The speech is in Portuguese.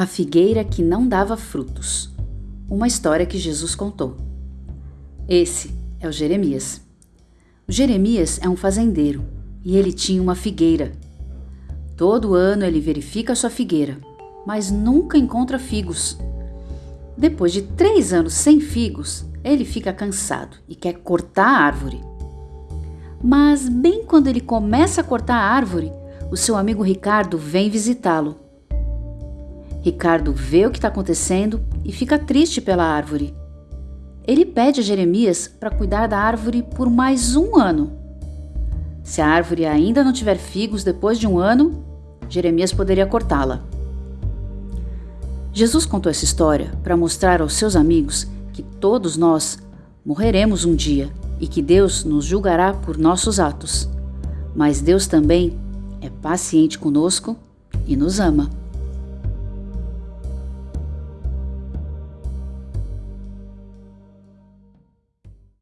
A figueira que não dava frutos. Uma história que Jesus contou. Esse é o Jeremias. O Jeremias é um fazendeiro e ele tinha uma figueira. Todo ano ele verifica sua figueira, mas nunca encontra figos. Depois de três anos sem figos, ele fica cansado e quer cortar a árvore. Mas, bem quando ele começa a cortar a árvore, o seu amigo Ricardo vem visitá-lo. Ricardo vê o que está acontecendo e fica triste pela árvore. Ele pede a Jeremias para cuidar da árvore por mais um ano. Se a árvore ainda não tiver figos depois de um ano, Jeremias poderia cortá-la. Jesus contou essa história para mostrar aos seus amigos que todos nós morreremos um dia e que Deus nos julgará por nossos atos. Mas Deus também é paciente conosco e nos ama.